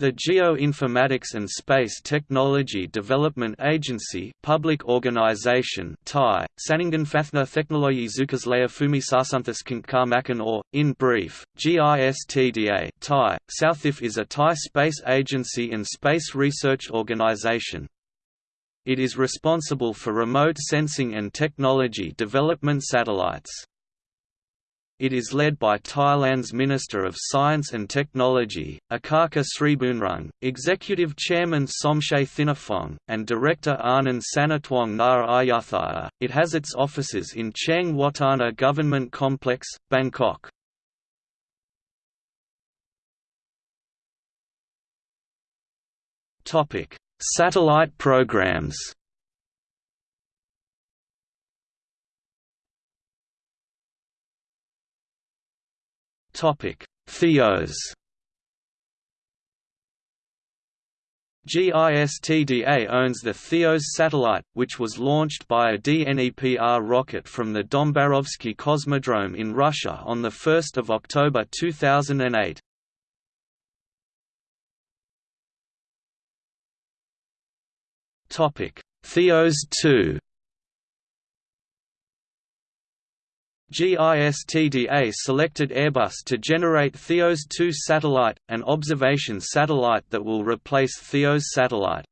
The Geoinformatics and Space Technology Development Agency public organization Thai, Sananganfathna Technologi Zukaslaya Sasanthas or, in brief, GISTDA Thai, Southif is a Thai space agency and space research organization. It is responsible for remote sensing and technology development satellites. It is led by Thailand's Minister of Science and Technology, Akaka Sriboonrung, Executive Chairman Somchai Thinaphong, and Director Anond Snidvongs Na Ayudhya. It has its offices in Chaeng Watthana Government Complex, Bangkok. Satellite programs Theos. GISTDA owns the Theos satellite, which was launched by a DNEPR rocket from the Dombarovsky Cosmodrome in Russia on 1 October 2008. Theos 2 GISTDA selected Airbus to generate Theos 2 satellite, an observation satellite that will replace Theos satellite.